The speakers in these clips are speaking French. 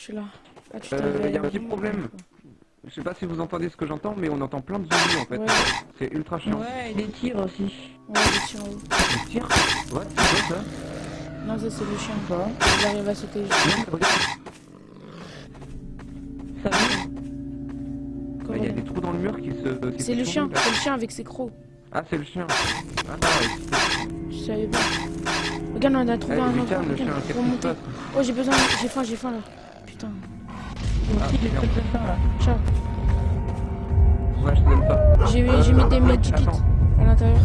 je suis là. Ah, tu Euh, y a un petit problème. Je sais pas si vous entendez ce que j'entends, mais on entend plein de zombies en fait. Ouais. C'est ultra chiant. Ouais, et des tirs aussi. Ouais, il tire en haut. Les tirs What C'est quoi ça Non, ça c'est le chien. Quoi Il arrive à sauter. Non, regarde. Ça va Bah, Il y a des trous dans le mur qui se. C'est le chien, c'est le chien avec ses crocs. Ah, c'est le chien. Ah, ouais. Je savais pas. Regarde, on a trouvé un passe Oh, j'ai besoin, j'ai faim, j'ai faim là. Putain. Aussi, là. Ciao. Ouais, je te donne ça. J'ai Euh, mis des attends. à l'intérieur.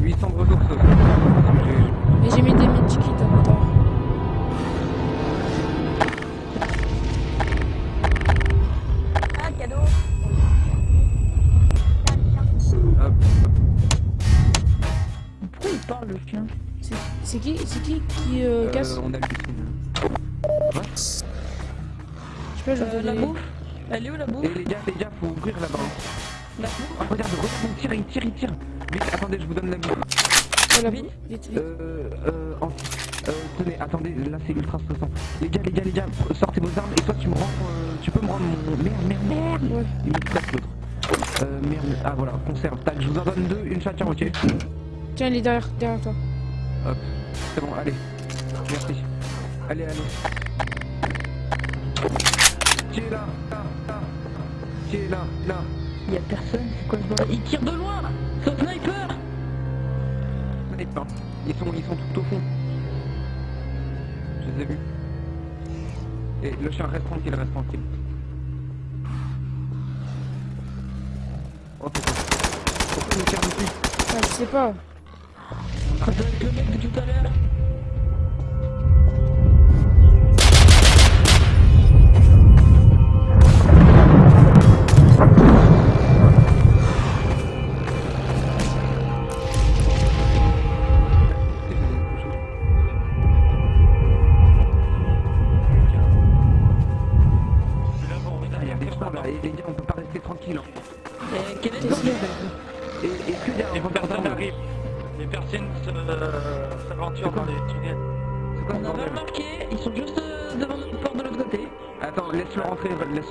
800 de ressources. J'ai- Et j'ai mis des medikits à l'intérieur. Ah, cadeau. Hop. Pourquoi il parle le chien? C'est- qui, c'est qui qui euh, Euh, casse? on je euh, vais La bouffe Elle est où la bouffe Et les gars, les gars, faut ouvrir là-bas. La bouffe Oh, regarde, regarde, il tire, il tire, il tire. Vite, attendez, je vous donne la bouffe. Oh, la Vite. bouffe, vite, vite. Euh, euh, en- euh, tenez, attendez, là c'est ultra stressant. Les gars, les gars, les gars, sortez vos armes et toi tu me rends, euh, tu peux me rendre mon... Merde, merde, merde Ouais. Il me stresse l'autre. Euh, merde, ah voilà, conserve. Tac, je vous en donne deux, une chacun, ok Tiens, il est derrière, derrière toi. Hop, c'est bon, allez. Merci. Allez, allez. Qui est là. Qui est là Là Il y a personne, c'est quoi ce bordel Il tire de loin C'est un sniper Sniper. Ils sont, ils sont tout au fond. Je les ai vus. Et le chien reste tranquille, reste tranquille. Oh pourquoi Pourquoi il me tire dessus Ah, je sais pas. Ça doit être le mec de tout à l'heure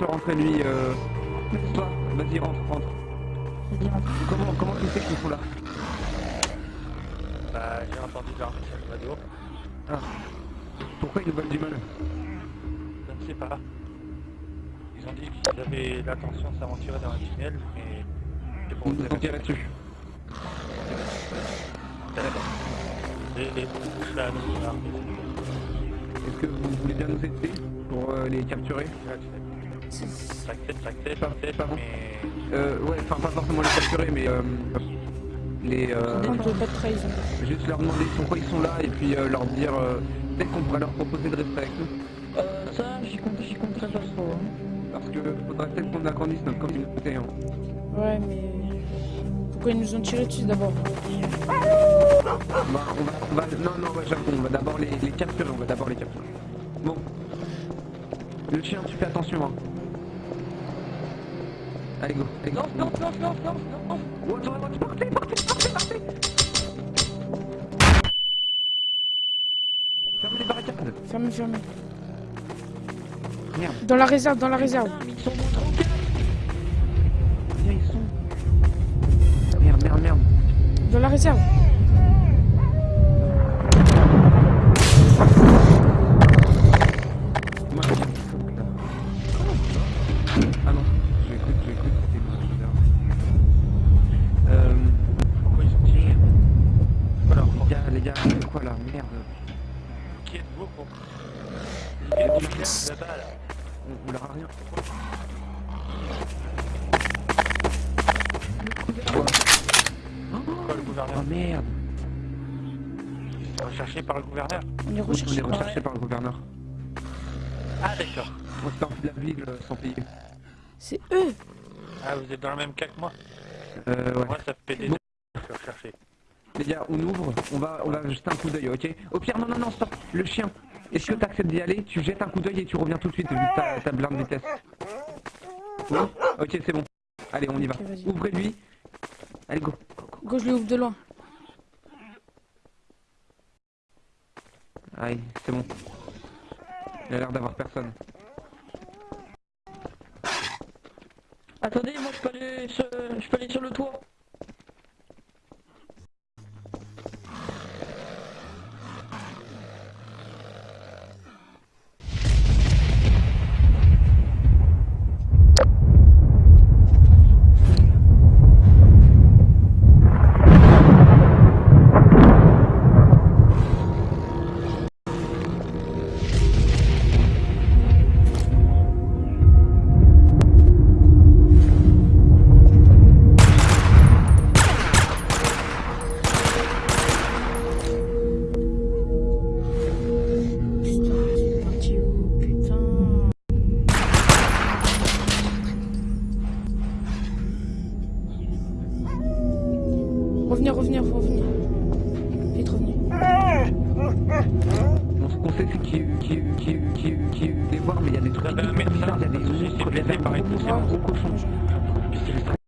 rentrer, laisse-le rentrer lui. Euh... Toi, vas-y, rentre, rentre. Vas-y, rentre. Comment, comment tu sais qu'ils sont là Bah, j'ai entendu leur radio. Ah. Pourquoi ils nous veulent du mal Je ne sais pas. Ils ont dit qu'ils avaient l'intention de s'aventurer dans un tunnel, mais c'est On pour nous tirer dessus. Et Est-ce que vous voulez bien nous aider pour euh, les capturer? Bon. mais Euh, ouais, enfin pas forcément les capturer, mais euh, les euh, trahison. juste leur demander pourquoi ils sont là et puis euh, leur dire euh, peut-être qu'on pourrait leur proposer de rester avec nous. Euh, ça, j'y compte, j'y compterai pas trop. Hein. Parce que faudrait peut-être qu'on agrandisse notre communauté. Hein. Ouais, mais. Pourquoi ils nous ont tiré dessus d'abord? Bah, on va, on va, non, non, ouais, j'avoue, on va d'abord les, les capturer, on va d'abord les capturer. Bon. Le chien, tu fais attention, hein. Allez, go, allez, go. Lance, lance, lance, lance, lance, lance. Oh, attends, attends, partez, partez, partez, partez Fermez les barricades Fermez, fermez. Merde, Dans la réserve, dans la réserve. Putain, mais ils sont trop viens, ils sont... Merde, merde, merde. Dans la réserve. Merde Recherché par le gouverneur On est On recherché. est recherché par le gouverneur. Ah, d'accord. On de la ville euh, sans payer. C'est eux. Ah, vous êtes dans le même cas que moi Euh, ouais. Moi, ça fait des Bon. je suis recherché. Les gars, on ouvre, on va, on va jeter un coup d'œil, ok? Au pire, non, non, non, stop, le chien. Est-ce que t'acceptes d'y aller? Tu jettes un coup d'œil et tu reviens tout de suite vu que t'as ta blinde vitesse. Oui Ok, c'est bon. Allez, on y va. Ok, vas-y. Ouvrez-lui. Allez, go. Go, je le ouvre de loin. Aïe, c'est bon. Il a l'air d'avoir personne. Attendez, moi je peux aller sur, je peux aller sur le toit. On, on sait c'est qui qui qui qui qui les voir, mais il y a des trucs avez un hyper médecin bizarres, il y a des qui monstres, blessé il y a des poussière. gros, un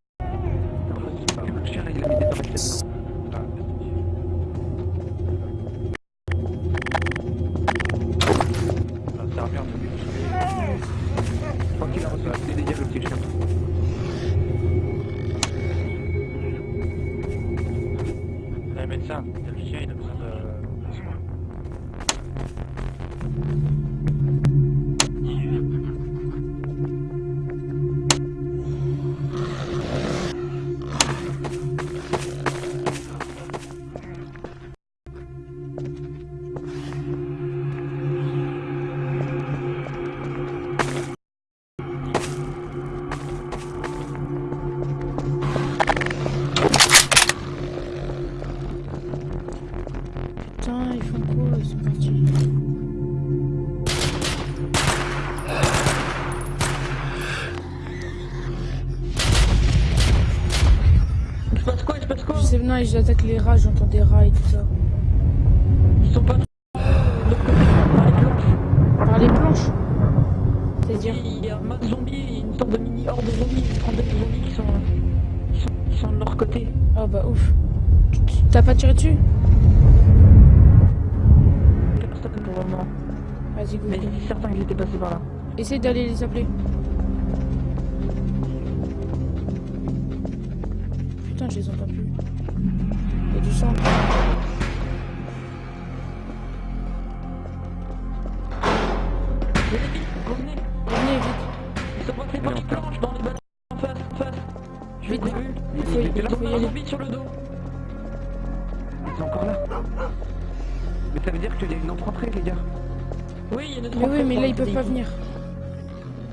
les rats, j'entends des rats et tout ça. Ils sont pas de l'autre côté, par les planches. Par les planches C'est-à-dire Il y a un masse zombies, une sorte de mini horde de zombies, une trentaine de zombies qui sont, qui sont, qui sont de leur côté. Oh bah ouf. T'as pas tiré dessus? Personne pour le moment. Vas-y, go. Mais c'est certain qu'ils étaient passés par là. Essaye d'aller les appeler. Putain, je les entends plus. Il y a du sang. Venez vite, revenez. Revenez vite. Ils sont passés par les planches dans les bâtiments en face, en face. Je Vite. les vus. Il y- Ils il ont faut y un aller. zombie sur le dos. Ils sont encore là. Mais ça veut dire qu'il y a une autre entrée, les gars. Oui, il y a une Mais oui, mais là, ils peuvent pas venir.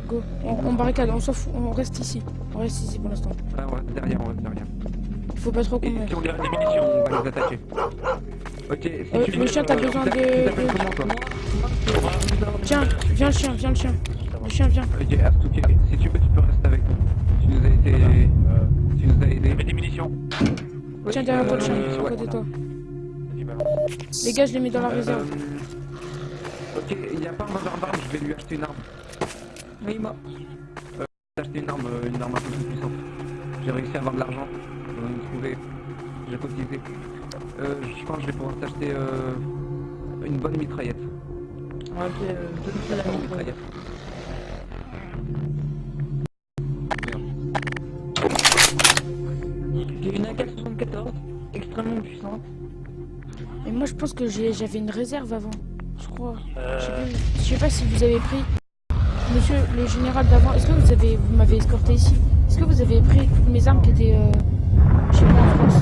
Go. On, on barricade, on s'en fout. On reste ici. On reste ici pour l'instant. Ouais, on reste derrière, on reste derrière. Il faut pas trop qu'on Et meure. si on les des munitions, on va les attaquer. Ok, si Euh, tu le chien, t'as euh, besoin de- comment, toi Tiens, viens le chien, viens le chien. Le chien, viens. Ok, Astuké, si tu veux, tu peux rester avec nous. Tu nous as été... Euh, Tu nous as il y aidés. avait des munitions. Tiens, derrière toi le chien, Euh, à ouais. côté de toi. Les gars, je les mets dans la Euh, réserve. Ok, il n'y a pas un vendeur d'armes, je vais lui acheter une arme. Oui, moi. Acheté une arme, euh, une arme un peu plus puissante. J'ai réussi à avoir de l'argent, j'ai cotisé. Euh, je pense que je vais pouvoir t'acheter euh, une bonne mitraillette. Ok, euh, donne-moi la mitraillette. J'ai une AK-74, extrêmement puissante. Et moi, je pense que j'ai- j'avais une réserve avant. Je crois. Je sais Euh, plus. Je sais pas si vous avez pris. Monsieur le général d'avant, est-ce que vous avez vous m'avez escorté ici? Est-ce que vous avez pris toutes mes armes qui étaient euh, je sais pas en France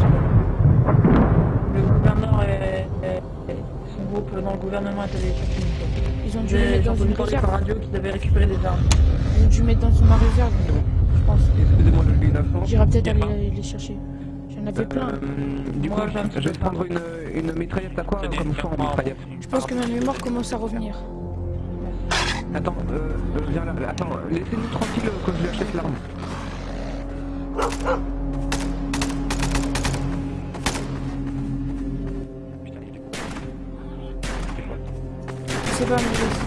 Le gouverneur et son groupe dans le gouvernement est allé chercher une fois. Ils ont dû les J'ai mettre dans une parler par réserve. radio qu'ils avaient récupéré des armes. Ils ont dû mettre dans ma réserve, je pense. Excusez-moi, je une. J'irai peut-être aller les, les chercher. J'en avais plein. Euh, du Moi, coup, je vais prendre une, une mitraillette à quoi comme choix en mitraillette Je pense que ma mémoire commence à revenir. Attends, euh, viens là, attends, laissez-nous tranquille que je lui achète l'arme. Je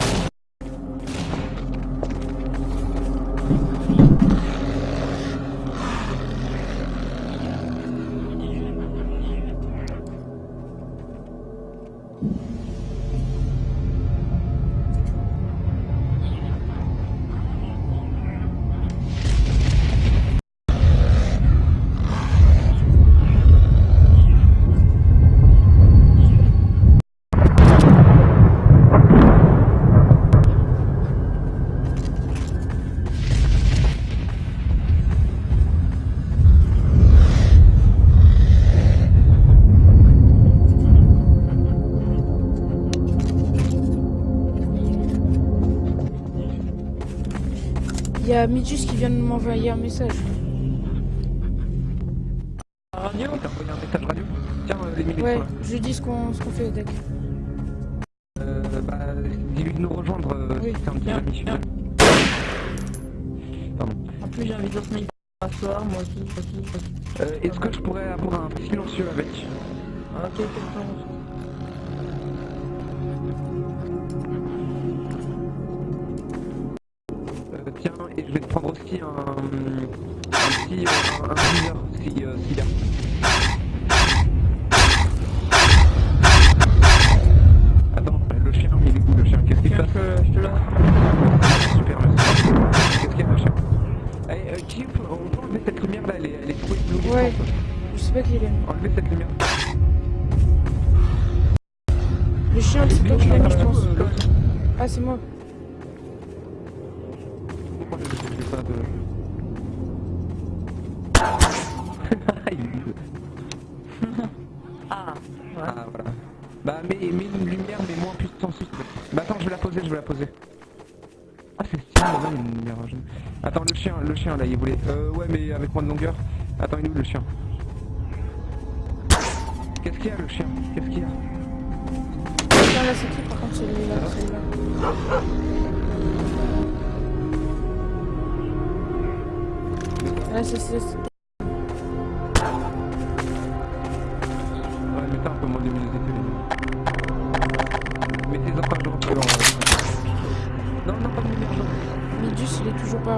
y a Midjus qui vient de m'envoyer un message. Radio T'as envoyé un message radio Tiens, les militaires Ouais, je lui dis ce qu'on qu'on fait au deck. Euh, bah, dis-lui de nous rejoindre euh, Oui. si c'est un petit Bien. Pardon. En plus, j'ai envie de sniper à soir, moi aussi, moi aussi, moi aussi. Euh, Est-ce que je pourrais avoir un silencieux avec? Ok, quelqu'un aussi un, un petit euh, un, un si, euh, a. Attends, le chien, il est où le chien? Qu'est-ce qu'il fait je, te l'offre. Super, merci. Qu'est-ce qu'il y a le chien Allez, euh, qui peut, on peut enlever cette lumière là, elle est, elle est trop éblouissante. Ouais. Je sais pas qui il est. Enlever cette lumière. Le chien, c'est toi qui l'as mis, je pense. Euh. Ah, c'est moi. Bah mets, mets une lumière mais moins puissance. s'il te plaît. Bah attends je vais la poser, je vais la poser. Ah c'est stylé là une lumière jaune. Attends le chien, le chien là il voulait. Euh ouais mais avec moins de longueur. Attends il est où le chien? Qu'est-ce qu'il y a le chien? Qu'est-ce qu'il y a? Là, c'est qui par contre celui-là celui-là? Là, c'est.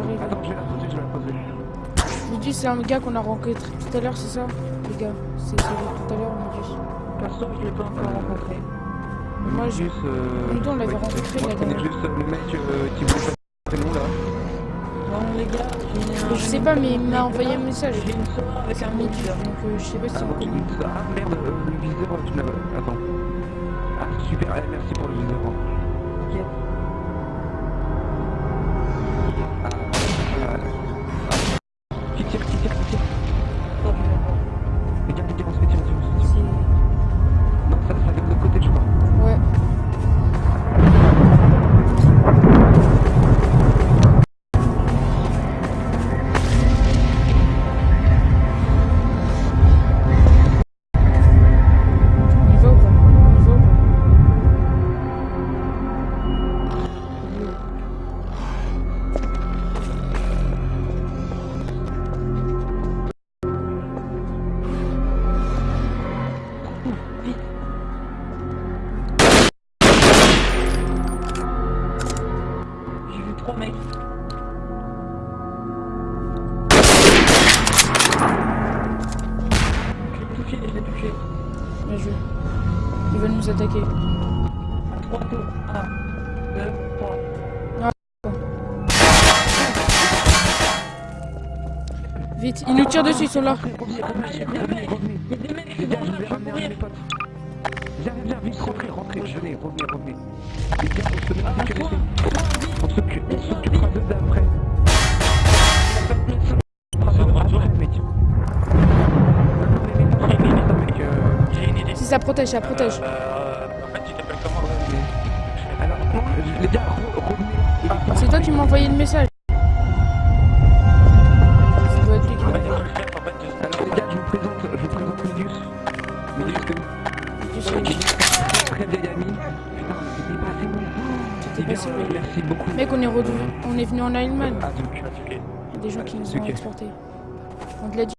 La poser. Midjus, c'est un gars qu'on a rencontré tout à l'heure, c'est ça? Les gars, c'est celui tout à l'heure, Midjus. Perso, je l'ai pas encore rencontré. Moi, je- Juste, euh... Nous on l'avait ouais, rencontré la dernière juste le mec euh, qui voulait pas nom là. Bon, les gars, j'ai un- Je sais pas, mais il m'a envoyé un message. J'ai une soeur avec un mixeur. donc euh, je sais pas si Ah, ah merde, euh, le viseur, tu l'as. Attends. Ah super, eh, merci pour le viseur. Ok. Ils veulent nous attaquer. Vite, ils nous tirent dessus, sont là. Vite, rentrez, rentrez. Venez, revenez, revenez. Les on se met. On protège, ça protège. C'est toi qui m'as envoyé le message. L'a. Mec, on est, revenu, on est venu en Allemagne. Il y a des gens qui nous ont exportés. On te l'a dit.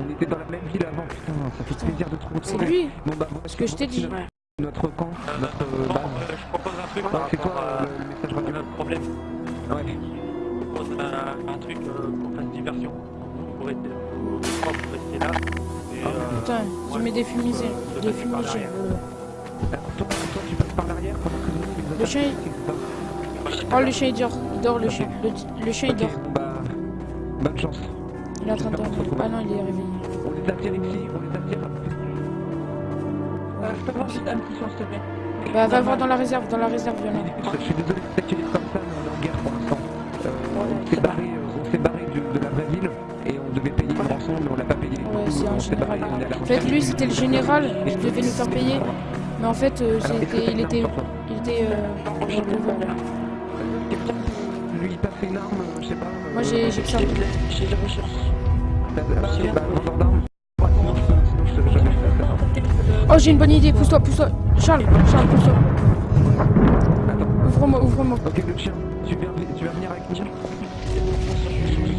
On était dans la même ville avant, putain, ça fait plaisir de te retrouver. C'est lui. Bon, bah, voilà, Ce que je t'ai dit. Notre camp, notre euh, Bon, base. euh, je propose un truc c'est rapport toi à le, message radio? notre problème. Ouais. Je propose un, un truc euh, qu'on fasse diversion. Vous pourrez rester, là. Et, Ah, euh, Putain, je mets des fumigènes. Des fumigènes. Toi, toi, tu passes par l'arrière pendant que nous, nous Le chien, Oh, le chien il dort. Il dort, le chien. Le, le chien il dort. bon, bah, bonne chance. Il est en train de dormir. Ah non, il est réveillé. On les attire ici, on les attire. Euh, je peux voir juste un petit son, s'il te plaît. Bah, va voir dans la réserve, dans la réserve, a. Je suis désolé de t'accueillir comme ça, mais on est en guerre pour l'instant. Euh, on s'est barré, euh, on s'est barré de, de la vraie ville et on devait payer une rançon, mais on l'a pas payé. Ouais, c'est un général. En fait, lui, c'était le général. Il devait nous faire payer. Mais en fait, euh, Alors, t'as il une était, il était, euh, la arme. Oh j'ai une bonne idée, pousse-toi, pousse-toi. Charles, Charles, pousse-toi. Ouvre-moi, ouvre-moi. ok, le chien, tu viens, tu vas venir avec moi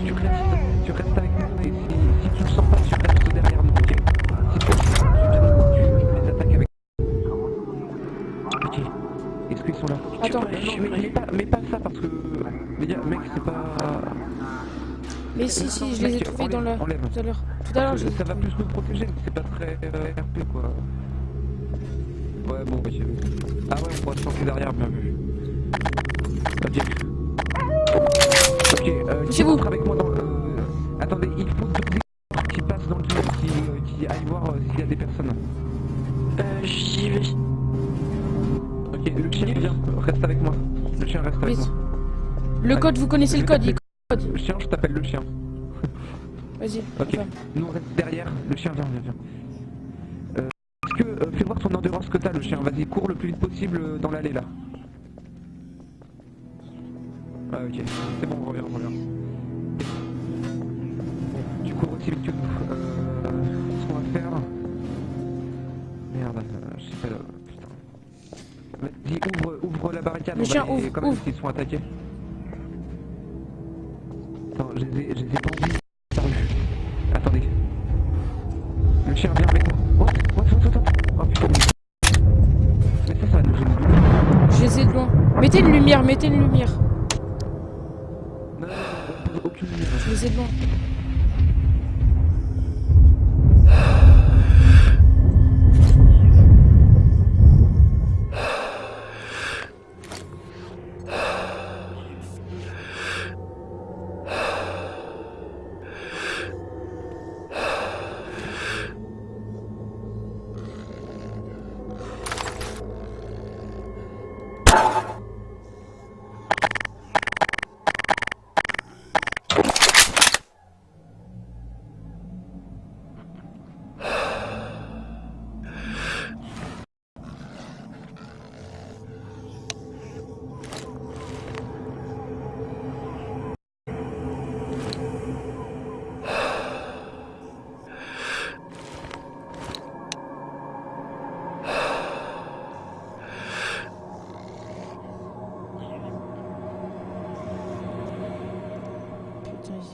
Tu restes, tu restes Attends. Mais, mais pas, mais pas ça parce que. Gars, mec, c'est pas. Mais si, si, je les ai trouvés dans. Enlève. Tout à l'heure. Tout à l'heure, Ça va plus nous protéger, mais c'est pas très euh, RP quoi. Ouais, bon, bah, j'ai vu. Ah ouais, on pourra se planquer derrière, bien vu. Ah, bien vu. Ok, euh, qui Poussez-vous. rentre avec moi dans le. euh, Attendez, il faut deux qui passent dans le tunnel, qui, euh, qui aillent voir euh, s'il y a des personnes. Euh, j'y vais. Reste avec moi. Le chien reste avec moi. Le code, vous connaissez le code, il Le chien, je t'appelle le chien. Vas-y, Ok, nous on reste derrière, le chien vient, vient, vient. Euh, Est-ce que, euh, fais voir ton endurance que t'as le chien, vas-y, cours le plus vite possible euh, dans l'allée là. Ah ok, c'est bon, reviens, reviens. Bon, tu cours aussi vite que nous. Euh, ce qu'on va faire... Merde, je sais pas là, Vas-y, ouvre, ouvre la barricade, Le on va chien, les- ouvre, même ouvre. s'ils sont attaqués. Attends, je les ai, je les ai pendus disparu. Attendez. Le chien vient avec moi. What What Oh putain. Mais ça, ça va nous. Je les ai de loin. Mettez une lumière, mettez une lumière. Non, aucune lumière. Je les ai de loin.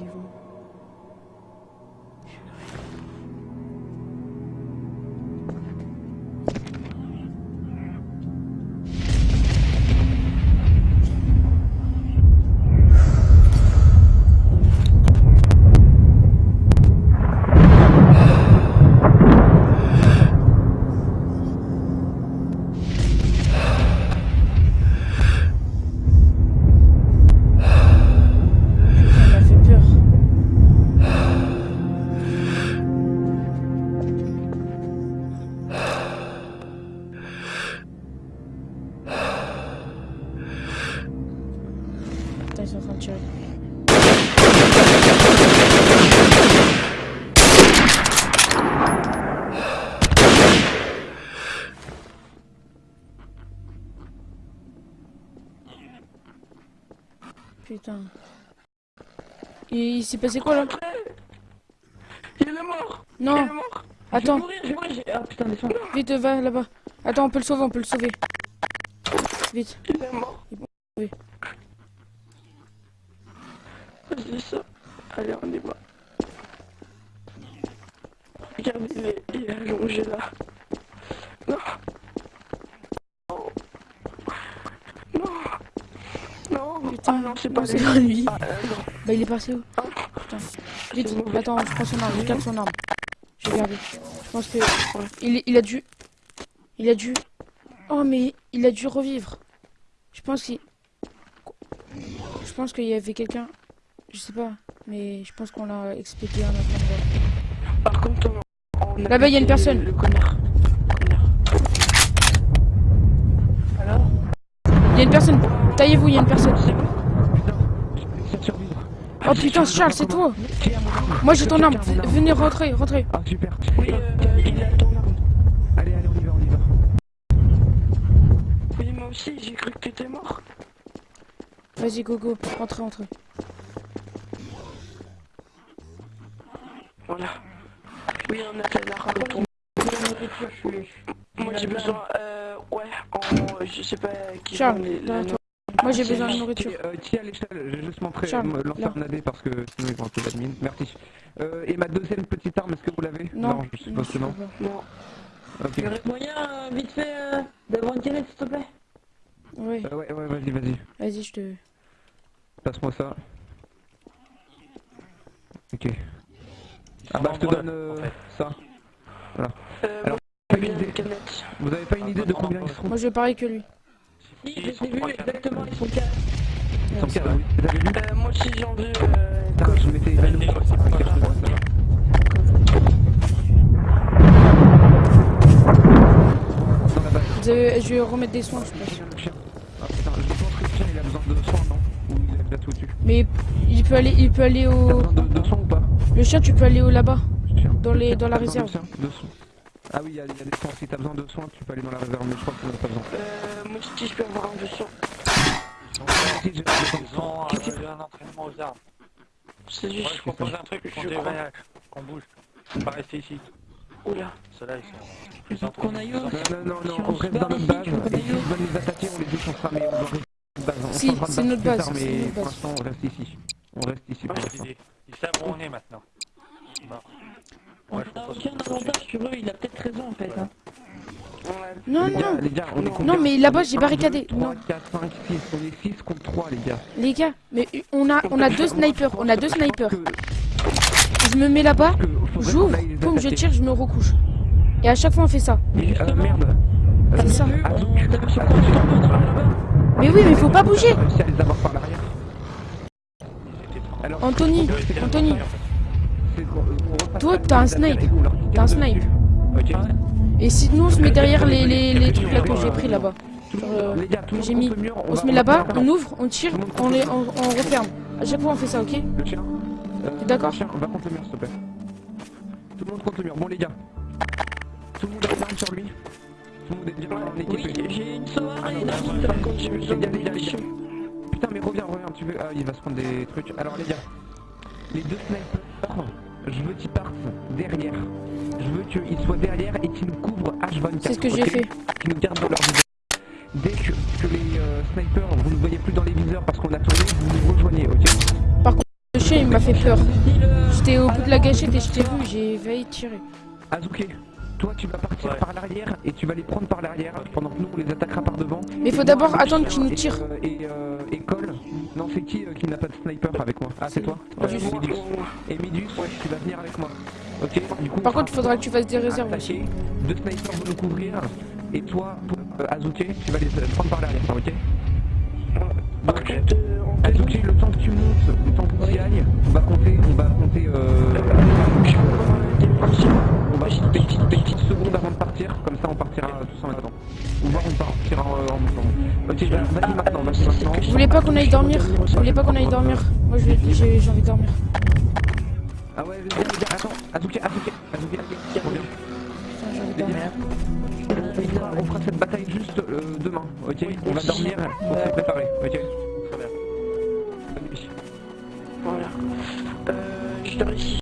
Putain, ils Putain. Il, il s'est passé quoi là Il est mort Il Non, est mort Je attends, vais mourir, je vais mourir, j'ai- Ah putain, descends. vite, va là-bas. Attends, on peut le sauver, on peut le sauver. Vite. Il est mort. Oui. Ça. Allez, on y va. Regarde, il est, est allongé là. Non. Non. Non. Non. Putain, ah non, c'est pas non, c'est lui. pas lui. Ah, euh, non. Bah, il est passé où Ah, Putain. Vite, attends, je prends son arme, je garde son arme. Je vais garder. Je pense que. Il, il a dû. Il a dû. Oh, mais il a dû revivre. Je pense qu'il. Je pense qu'il y avait quelqu'un. Je sais pas, mais je pense qu'on l'a expédié en attendant. Par contre, on, on a Là-bas, il y a une personne. Le connard. Alors Il y a une personne. Taillez-vous, il y a une personne. C'est bon Putain. Oh Charles, c'est toi. Moi j'ai ton arme. Venez, rentrez, rentrez. Ah super. Oui, euh, il a ton arme. Allez, allez, on y va, on y va. Oui, moi aussi, j'ai cru que t'étais mort. Vas-y, go, go. Rentrez, rentrez. Voilà. Oui, on a fait la rame. Moi j'ai besoin, euh, ouais, en, je sais pas qui Charles, les- la. Moi j'ai besoin de nourriture. Euh, à l'échelle J'ai juste montré, Charles, me lancer là. un AD parce que sinon ils vont un peu d'admin. Merci. Euh, et ma deuxième petite arme, est-ce que vous l'avez? Non, je suppose que non. Non. Ok. Il y aurait moyen, euh, vite fait, euh, d'avoir une canette, s'il te plaît? Oui, Euh, ouais, ouais, vas-y, vas-y. vas-y, je te. Passe-moi ça. Ok. Ah sont bah je te donne euh, en fait. ça. Euh, Alors, idée. Vous avez pas une Ah, idée de combien non, ils seront Moi je vais pareil que lui. Si, Ils je sont les ai vus exactement, ils sont quatre. Ils sont quatre, oui. Vous avez vu Euh, moi aussi j'ai envie, euh, je m'étais évanoui. je vais remettre des soins, je pense. Le chien. Ah putain, je pense que le chien il a besoin de soins, non Ou il a déjà tout dessus Mais il peut aller, il peut aller au. besoin de, de soins ou pas Le chien, tu peux aller là-bas. Dans les- dans la réserve. soins De soins. Ah oui, il y, a il y a des soins. Si t'as besoin de soins, tu peux aller dans la réserve, mais je crois qu'on en a pas besoin. euh, moi aussi je peux avoir un de Ils soins. ont euh, un entraînement aux armes. C'est Moi, juste je propose un truc, qu'on Je déveille, qu'on bouge. Pas rester ici. Oula. Ceux-là, ils sont plus Qu'on aille. Non, non, non, on reste dans notre base. où veulent nous attaquer, on les défoncera, mais on doit rester dans notre base. Si, c'est notre base, mais pour l'instant, on reste ici. On reste ici pour l'instant. Ils savent où on est maintenant. Bon. On Ouais, je propose aucun qu'on continue. avantage sur eux, il a peut-être raison en fait. Hein. Ouais. Non, les gars, non. les gars, on est Non. combien Non, mais là-bas, j'ai barricadé. deux, trois, Non. 4, 5, 6. On est 6 contre 3, les gars. Les gars, mais on a, on a deux snipers. On a deux snipers. Je me mets là-bas, j'ouvre, boum, je tire, je me recouche. Et à chaque fois, on fait ça. Mais, euh, merde. C'est ça. Dans leur là-bas Mais oui, mais faut pas bouger. Réussi à les avoir par l'arrière. Ils étaient trop- Alors, Anthony, Anthony. Toi, t'as un snipe. T'as un snipe. Ok. Et si nous, on se met derrière les, les, les trucs là que j'ai pris là-bas. Euh, j'ai mis- On se met là-bas, on ouvre, on tire, on, les, on, on referme. À chaque fois, on fait ça, ok euh, T'es d'accord va contre le mur, s'il te plaît. Tout le monde contre le mur. Bon, les gars. Tout le monde a une arme sur lui. Tout le monde est bien Oui, j'ai une Ah non, bah, contre, Putain, mais reviens, reviens, tu veux. Ah, il va se prendre des trucs. Alors, les gars, les deux snipers, je veux qu'ils partent derrière. Je veux qu'ils soient derrière et qu'ils nous couvrent H24. C'est ce que j'ai fait. Qu'ils nous gardent dans leur viseur. Dès que, que les euh, snipers, vous ne voyez plus dans les viseurs parce qu'on a tourné, vous nous rejoignez, ok Le chien, il m'a fait peur. J'étais au bout de la gâchette et je t'ai vu, j'ai failli tirer. Azuke, toi tu vas partir Ouais. par l'arrière et tu vas les prendre par l'arrière pendant que nous on les attaquera par devant. Mais Et faut d'abord attendre qu'ils nous et, tirent. euh, Et, euh, et Cole, non c'est qui euh, qui n'a pas de sniper avec moi? Ah c'est toi? Ouais, Midus. Et Midus, tu vas venir avec moi. Ok Du coup, Par on contre, il faudra que tu fasses des réserves aussi. deux snipers vont nous couvrir et toi, euh, Azuke, tu vas les euh, prendre par l'arrière, ok? Donc, Azuke, le temps que tu montes, le temps que tu y ailles, on va compter, on va compter euh, on va juste payer petite seconde avant de partir, comme ça on partira tous en même temps. Ou voir on partira euh, en même temps. Ok, vas-y maintenant, vas-y maintenant. Je voulais pas qu'on aille dormir, je voulais pas qu'on aille dormir. Moi j'ai envie de dormir. Ah ouais, vas-y, attends, Azuki, Azuki, Azuki, Azuki, reviens. Putain, j'ai. On fera cette bataille juste euh, demain, ok On va dormir, on s'est préparé, ok Voilà. Euh, je dors ici.